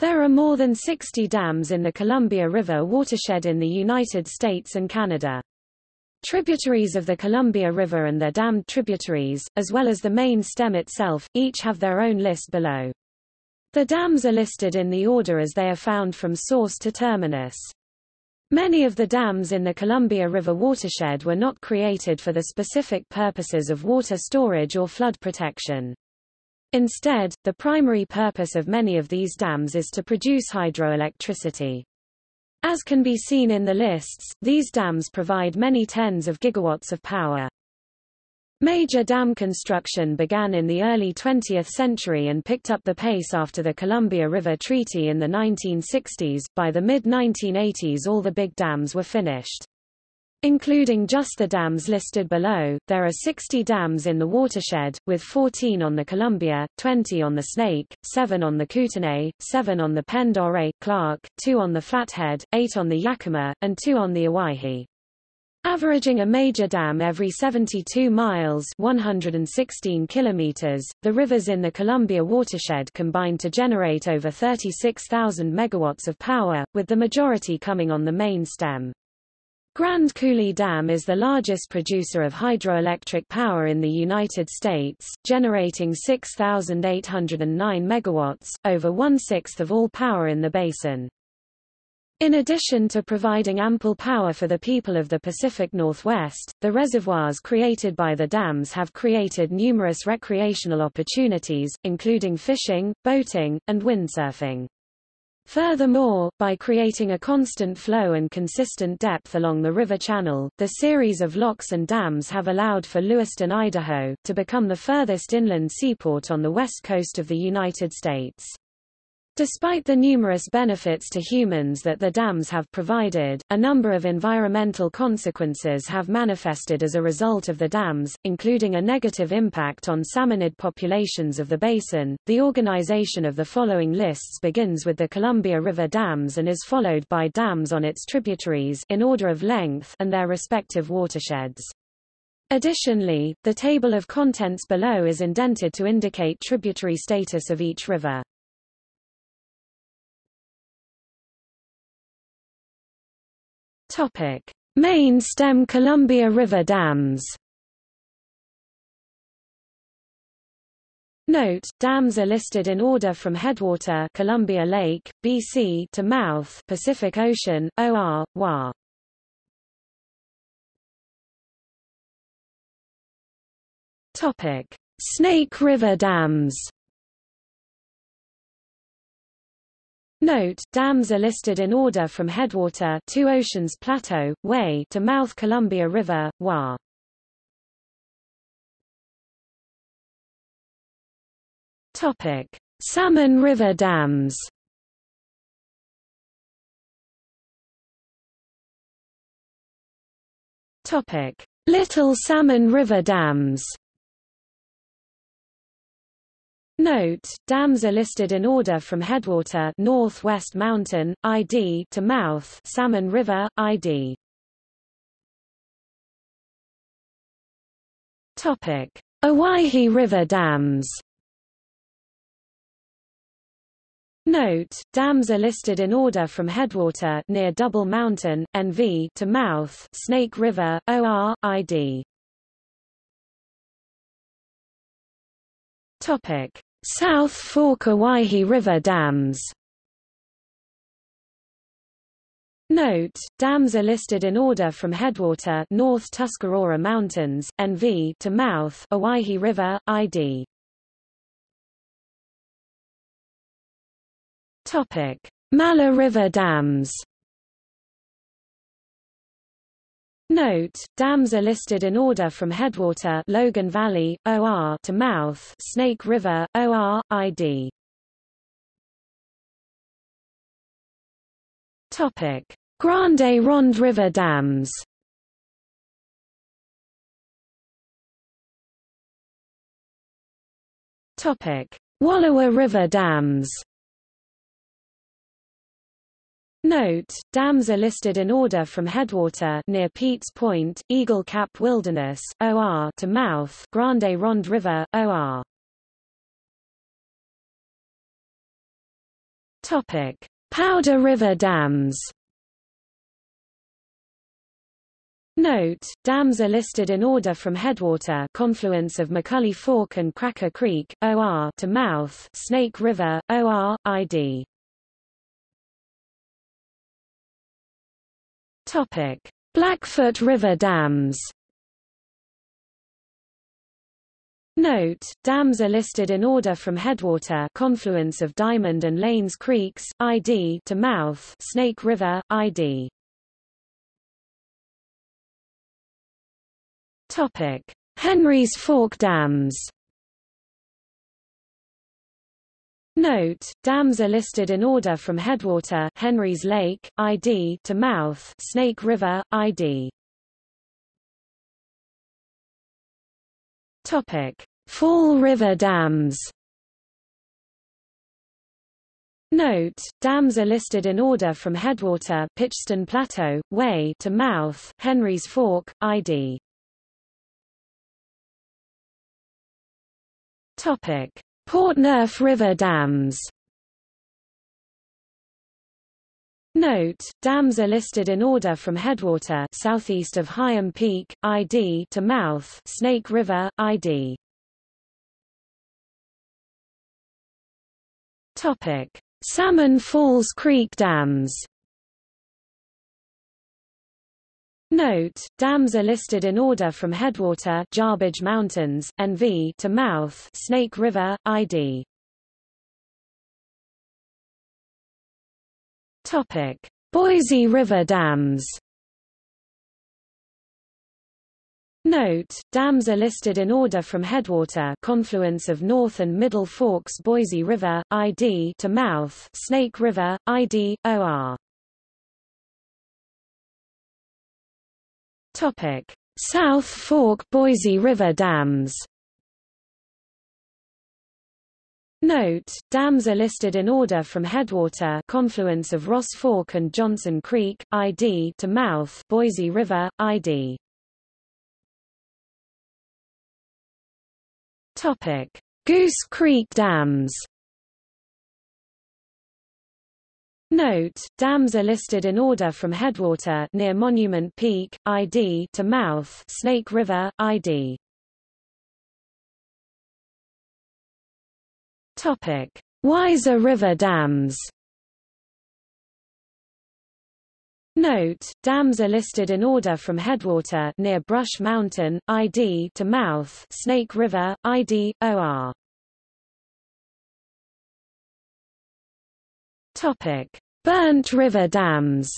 There are more than 60 dams in the Columbia River watershed in the United States and Canada. Tributaries of the Columbia River and their dammed tributaries, as well as the main stem itself, each have their own list below. The dams are listed in the order as they are found from source to terminus. Many of the dams in the Columbia River watershed were not created for the specific purposes of water storage or flood protection. Instead, the primary purpose of many of these dams is to produce hydroelectricity. As can be seen in the lists, these dams provide many tens of gigawatts of power. Major dam construction began in the early 20th century and picked up the pace after the Columbia River Treaty in the 1960s. By the mid-1980s all the big dams were finished. Including just the dams listed below, there are 60 dams in the watershed, with 14 on the Columbia, 20 on the Snake, 7 on the Kootenay, 7 on the Pend Oreille, Clark, 2 on the Flathead, 8 on the Yakima, and 2 on the Owyhee. Averaging a major dam every 72 miles 116 kilometers, the rivers in the Columbia watershed combine to generate over 36,000 megawatts of power, with the majority coming on the main stem. Grand Coulee Dam is the largest producer of hydroelectric power in the United States, generating 6,809 megawatts, over one-sixth of all power in the basin. In addition to providing ample power for the people of the Pacific Northwest, the reservoirs created by the dams have created numerous recreational opportunities, including fishing, boating, and windsurfing. Furthermore, by creating a constant flow and consistent depth along the river channel, the series of locks and dams have allowed for Lewiston, Idaho, to become the furthest inland seaport on the west coast of the United States. Despite the numerous benefits to humans that the dams have provided, a number of environmental consequences have manifested as a result of the dams, including a negative impact on salmonid populations of the basin. The organization of the following lists begins with the Columbia River dams and is followed by dams on its tributaries in order of length and their respective watersheds. Additionally, the table of contents below is indented to indicate tributary status of each river. Topic: Main stem Columbia River dams. Note, dams are listed in order from headwater Columbia Lake, BC to mouth Pacific Ocean, OR, WA. Topic: Snake River dams. Note, dams are listed in order from headwater Two Oceans Plateau, Way to mouth Columbia River, Wa. Topic: Salmon River dams. Topic: Little Salmon River dams. Note, dams are listed in order from headwater Northwest Mountain, ID to mouth Salmon River, ID. Topic: Owyhee River dams. Note, dams are listed in order from headwater near Double Mountain, NV to mouth Snake River, OR, ID. Topic: South Fork Owyhee River dams. Note, dams are listed in order from headwater North Tuscarora Mountains, NV to mouth Owyhee River, ID. Topic: Malheur River dams Note, dams are listed in order from headwater Logan Valley, OR to mouth Snake River, OR, ID. Topic: Grande Ronde River dams. Topic: Wallowa River dams. Note, dams are listed in order from headwater near Pete's Point, Eagle Cap Wilderness, OR to mouth Grande Ronde River, OR. Topic: Powder River dams. Note, dams are listed in order from headwater confluence of McCully Fork and Cracker Creek, OR to mouth Snake River, OR, ID. Topic: Blackfoot River dams. Note, dams are listed in order from headwater confluence of Diamond and Lanes Creeks, ID to mouth Snake River, ID. Topic: Henry's Fork dams. Note, dams are listed in order from headwater Henry's Lake, ID to mouth Snake River, ID. Topic: Fall River dams. Note, dams are listed in order from headwater Pitchstone Plateau, Way to mouth Henry's Fork, ID. Topic: Portneuf River dams. Note, dams are listed in order from headwater southeast of Hyam Peak, ID to mouth Snake River, ID. Topic: Salmon Falls Creek dams. Note, dams are listed in order from headwater Jarbidge Mountains, NV to mouth Snake River, ID. Topic: Boise River dams. Note, dams are listed in order from headwater confluence of North and Middle Forks Boise River, ID to mouth Snake River, ID, OR. Topic: South Fork Boise River dams. Note, dams are listed in order from headwater confluence of Ross Fork and Johnson Creek, ID to mouth Boise River, ID. Topic: Goose Creek dams. Note, dams are listed in order from headwater near Monument Peak, ID to mouth Snake River, ID. Topic: Weiser River dams. Note, dams are listed in order from headwater near Brush Mountain, ID to mouth Snake River, ID, OR. Topic: Burnt River dams.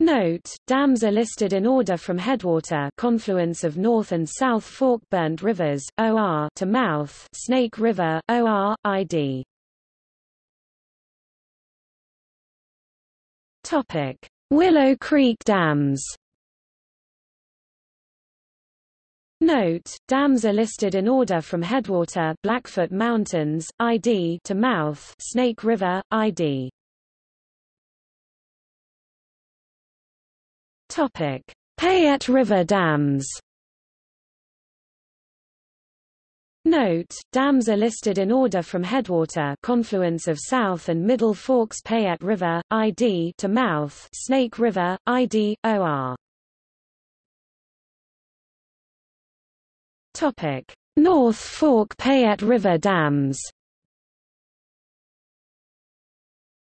Note, dams are listed in order from headwater confluence of North and South Fork Burnt Rivers, OR to mouth Snake River, OR, ID. Topic: Willow Creek dams. Note, dams are listed in order from headwater Blackfoot Mountains, ID to mouth Snake River, ID. Topic: Payette River dams. Note, dams are listed in order from headwater confluence of South and Middle Forks Payette River, ID to mouth Snake River, ID, OR. Topic: North Fork Payette River dams.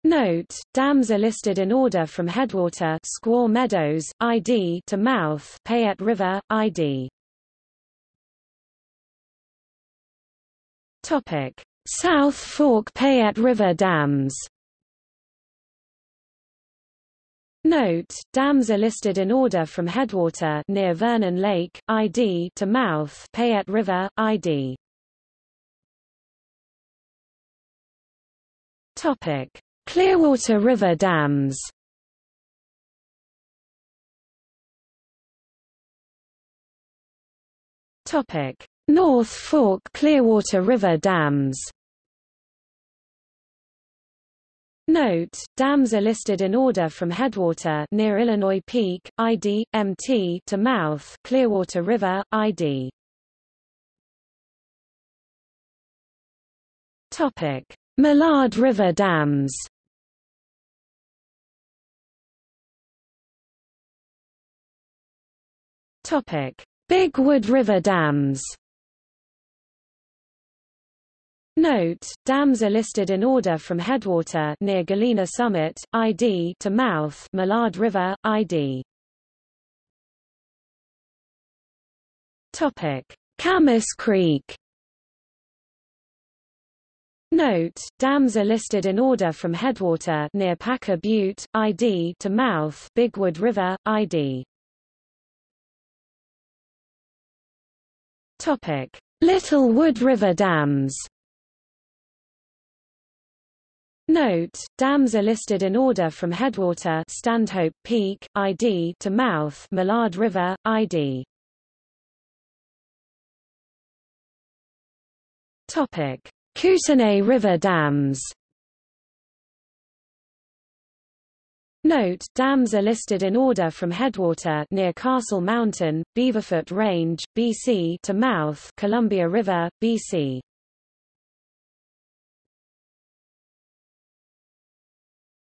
Note, dams are listed in order from headwater Squaw Meadows, ID to mouth Payette River, ID. Topic: South Fork Payette River dams. Note, dams are listed in order from headwater near Vernon Lake, ID to mouth Payette River, ID. Topic: Clearwater River dams. Topic: North Fork Clearwater River dams. Note, dams are listed in order from headwater near Illinois Peak, ID, MT to mouth Clearwater River, ID. Topic: Malad River dams. Topic: Big Wood River dams. Note, dams are listed in order from headwater near Galena Summit, ID to mouth Malad River, ID. Topic: Camas Creek. Note, dams are listed in order from headwater near Packer Butte, ID to mouth Bigwood River, ID. Topic: Little Wood River dams. Note, dams are listed in order from headwater Stanhope Peak, ID to mouth Malad River, ID. Topic: Kootenay River dams. Note, dams are listed in order from headwater near Castle Mountain, Beaverfoot Range, BC to mouth Columbia River, BC.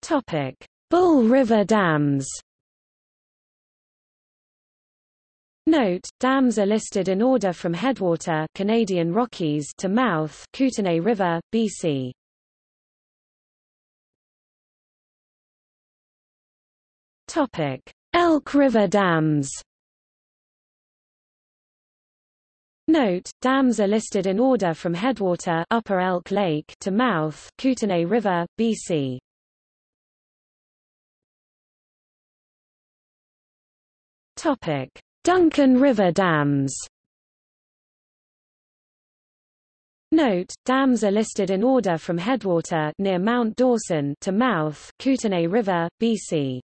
Topic: Bull River dams. Note, dams are listed in order from headwater Canadian Rockies to mouth Kootenay River, BC. Topic: Elk River dams. Note, dams are listed in order from headwater Upper Elk Lake to mouth Kootenay River, BC. Topic: Duncan River dams. Note, dams are listed in order from headwater near Mount Dawson to mouth Kootenay River, BC.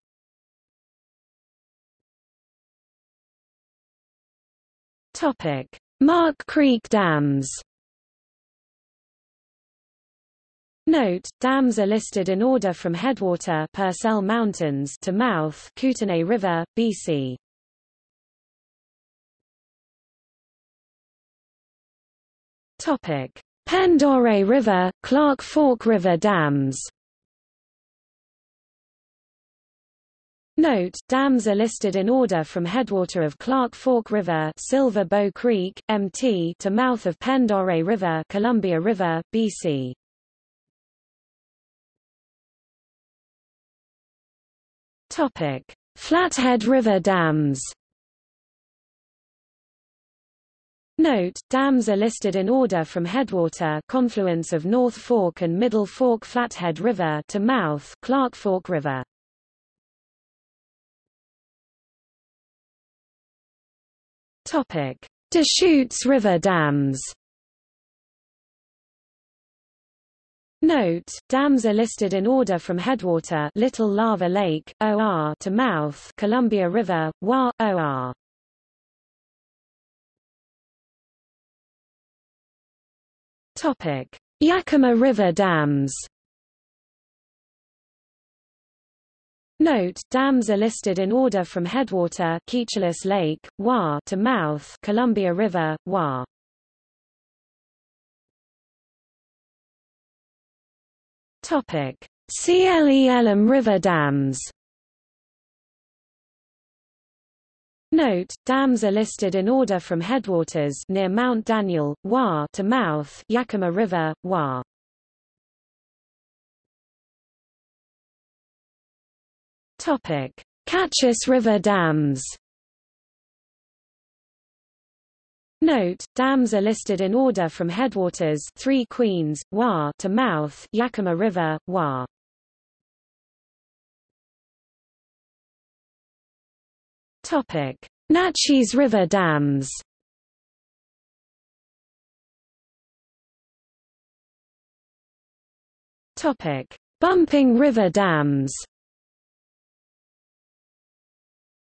Topic: Mark Creek dams. Note, dams are listed in order from headwater Purcell Mountains to mouth Kootenay River, BC. Topic: Pend River, Clark Fork River dams. Note, dams are listed in order from headwater of Clark Fork River Silver Bow Creek, MT to mouth of Pend River Columbia River, BC. Topic: Flathead River dams. Note, dams are listed in order from headwater confluence of North Fork and Middle Fork Flathead River to mouth Clark Fork River. Topic: Deschutes River dams. Note, dams are listed in order from headwater Little Lava Lake, OR to mouth Columbia River, WA, OR. Topic: Yakima River dams. Note, dams are listed in order from headwater Keechelus Lake, WA to mouth Columbia River, WA. Topic: Cle Elum River dams. Note, dams are listed in order from headwaters near Mount Daniel, WA to mouth Yakima River, WA. Topic: Kachess River dams. Note, dams are listed in order from headwaters Three Queens, WA to mouth Yakima River, WA. Naches River dams. Topic: Bumping River dams.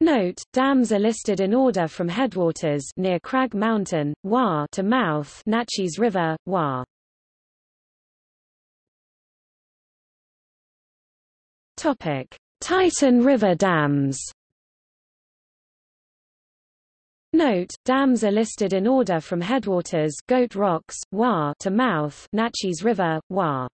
Note, dams are listed in order from headwaters near Crag Mountain, WA to mouth Naches River, WA. Topic: Tieton River dams. Note, dams are listed in order from headwaters Goat Rocks, Wa to mouth Naches River, Wa.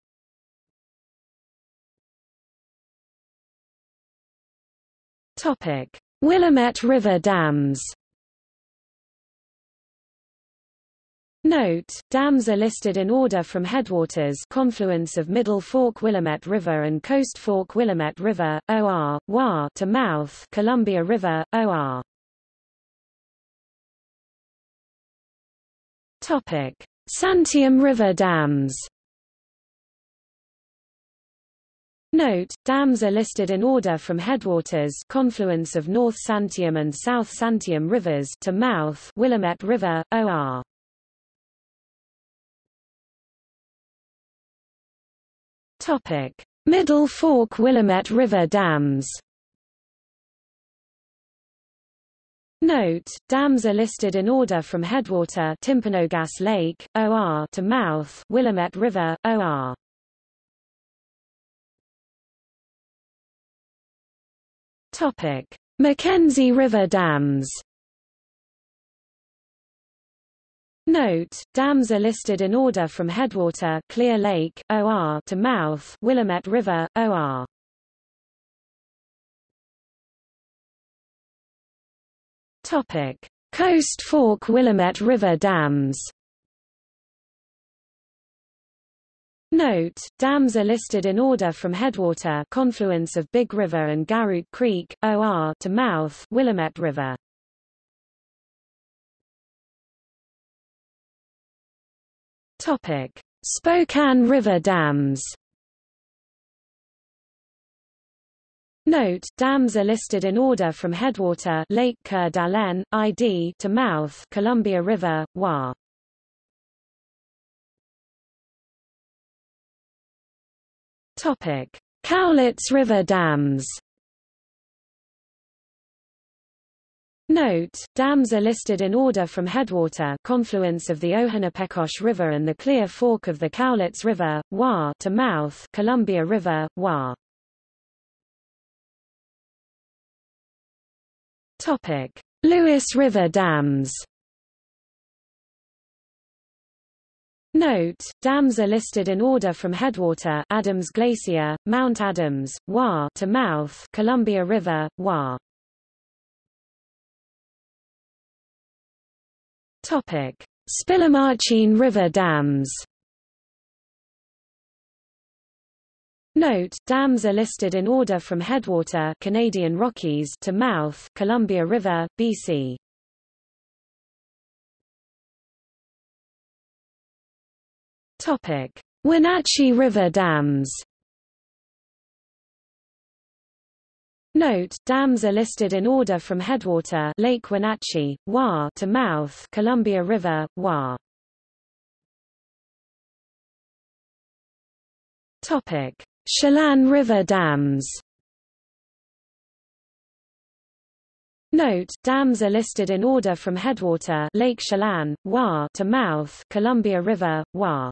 Topic: Willamette River dams. Note, dams are listed in order from headwaters confluence of Middle Fork Willamette River and Coast Fork Willamette River, OR, Wa to mouth Columbia River, OR. Topic: Santiam River dams. Note, dams are listed in order from headwaters confluence of North Santiam and South Santiam rivers to mouth Willamette River, OR. Topic: Middle Fork Willamette River dams. Note, dams are listed in order from headwater Timpanogos Lake, OR to mouth Willamette River, OR. Topic: McKenzie River dams. Note, dams are listed in order from headwater Clear Lake, OR to mouth Willamette River, OR. Topic: Coast Fork Willamette River dams. Note, dams are listed in order from headwater confluence of Big River and Garoutte Creek, OR to mouth Willamette River. Topic: Spokane River dams. Note, dams are listed in order from headwater Lake Coeur d'Alene, ID to mouth Columbia River, Wa. Topic: Cowlitz River dams. Note, dams are listed in order from headwater confluence of the Ohanapecosh River and the Clear Fork of the Cowlitz River, Wa to mouth Columbia River, Wa. Topic: Lewis River dams. Note, dams are listed in order from headwater Adams Glacier, Mount Adams, Wa to mouth Columbia River, Wa. Topic: Spillimacheen River dams. Note, dams are listed in order from headwater Canadian Rockies to mouth Columbia River, BC. Topic: Wenatchee River dams. Note, dams are listed in order from headwater Lake Wenatchee, Wa to mouth Columbia River, Wa. Topic: Chelan River dams Note, dams are listed in order from headwater Lake Chelan, Wa to mouth Columbia River, Wa.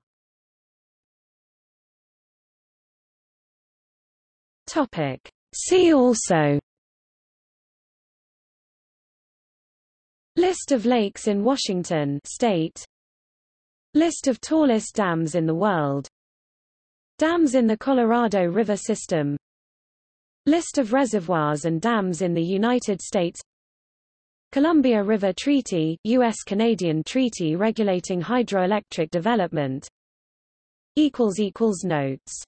Topic. See also List of lakes in Washington state List of tallest dams in the world Dams in the Colorado River system. List of reservoirs and dams in the United States. Columbia River Treaty, U.S.-Canadian treaty regulating hydroelectric development. Notes